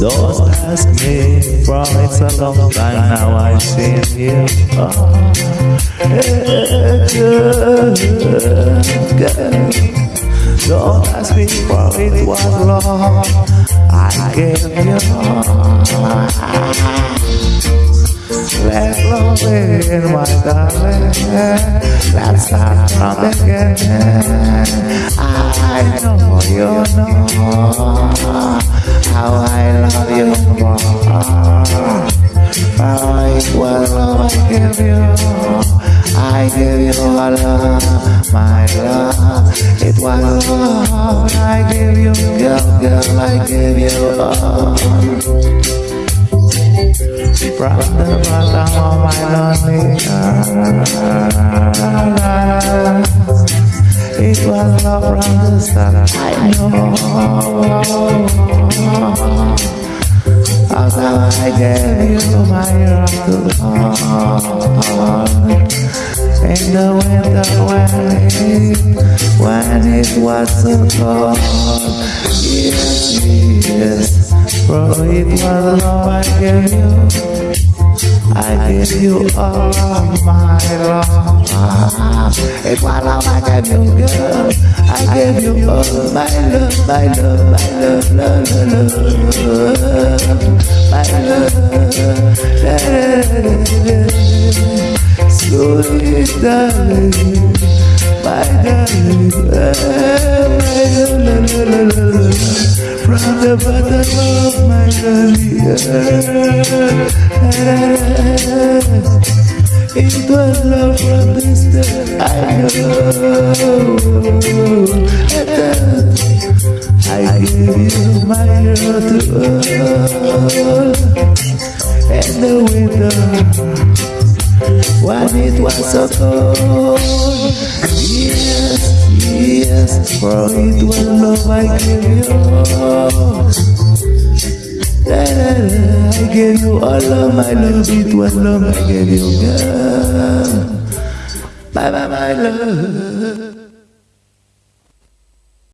Don't ask me it's a long time now I've seen you. Ah. Girl. Don't ask me for it was long. I gave you let love in my darling. Let's start from the beginning. I know you know how I love you more. I give you all of my love. It was love I give you, girl, girl, I give you all. From the bottom of my lonely heart, it was love from the start. I know. Although I gave you my heart In the winter when it, when it was so cold Yes, yes, for it was love I gave you I give you all of my love. It was love I gave you, girl. I gave you all my love, my love, my love, love, love, my love. Sweet darling, my darling, from the bottom of my heart. It was love from the start. I know. I gave you my heart to all. And the winter when it was so cold. Yes, yes, for it was love I gave you. I gave you all of my love, it was love I gave you, girl. Bye bye, my love.